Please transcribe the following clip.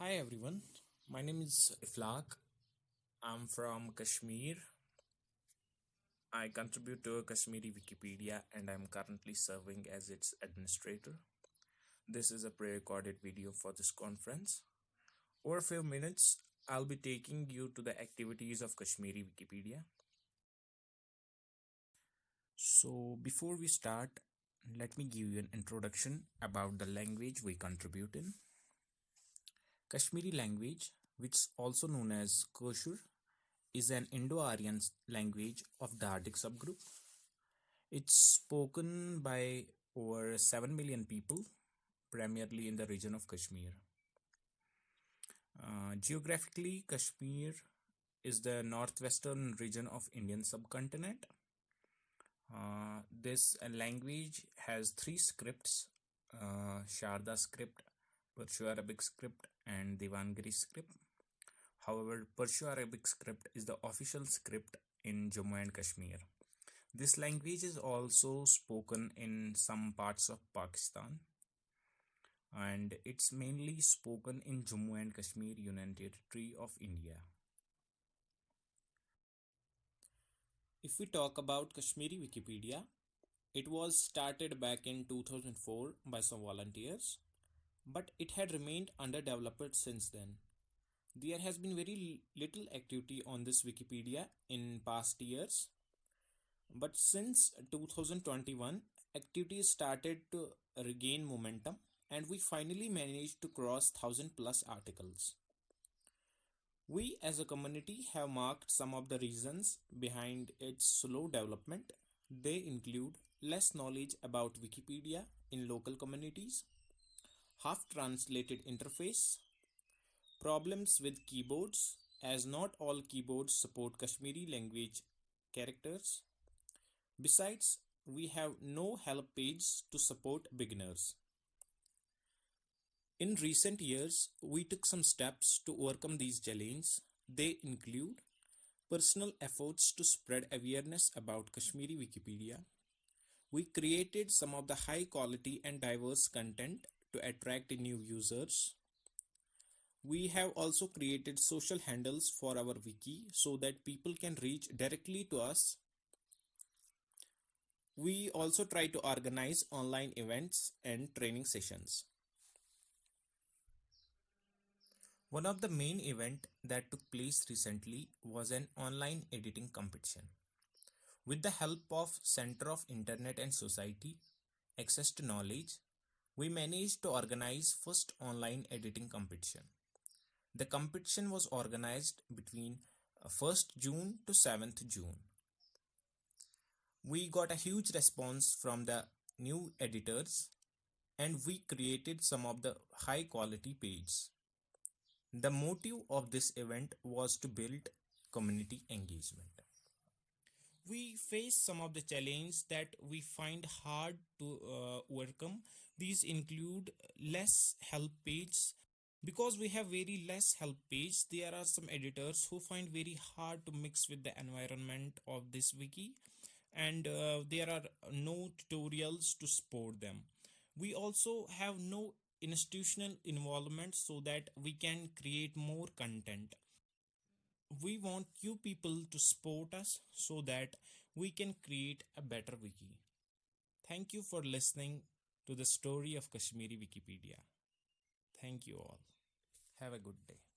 Hi everyone, my name is Iflaq. I'm from Kashmir. I contribute to Kashmiri Wikipedia and I'm currently serving as its administrator. This is a pre-recorded video for this conference. Over a few minutes, I'll be taking you to the activities of Kashmiri Wikipedia. So before we start, let me give you an introduction about the language we contribute in. Kashmiri language, which is also known as Kashur, is an Indo-Aryan language of the Dardic subgroup. It's spoken by over 7 million people, primarily in the region of Kashmir. Uh, geographically, Kashmir is the northwestern region of Indian subcontinent. Uh, this language has three scripts, uh, Sharda script, Perso-Arabic script and Devanagari script. However, Perso-Arabic script is the official script in Jammu and Kashmir. This language is also spoken in some parts of Pakistan and it's mainly spoken in Jammu and Kashmir Union Territory of India. If we talk about Kashmiri Wikipedia, it was started back in 2004 by some volunteers but it had remained underdeveloped since then. There has been very little activity on this Wikipedia in past years, but since 2021, activity started to regain momentum and we finally managed to cross 1000 plus articles. We as a community have marked some of the reasons behind its slow development. They include less knowledge about Wikipedia in local communities, half translated interface, problems with keyboards as not all keyboards support Kashmiri language characters. Besides, we have no help page to support beginners. In recent years, we took some steps to overcome these challenges. They include personal efforts to spread awareness about Kashmiri Wikipedia. We created some of the high quality and diverse content to attract new users. We have also created social handles for our wiki so that people can reach directly to us. We also try to organize online events and training sessions. One of the main event that took place recently was an online editing competition. With the help of Center of Internet and Society, Access to Knowledge, we managed to organize first online editing competition. The competition was organized between 1st uh, June to 7th June. We got a huge response from the new editors and we created some of the high quality pages. The motive of this event was to build community engagement we face some of the challenges that we find hard to uh, overcome. These include less help pages. Because we have very less help page there are some editors who find very hard to mix with the environment of this wiki. And uh, there are no tutorials to support them. We also have no institutional involvement so that we can create more content we want you people to support us so that we can create a better wiki. Thank you for listening to the story of Kashmiri Wikipedia. Thank you all. Have a good day.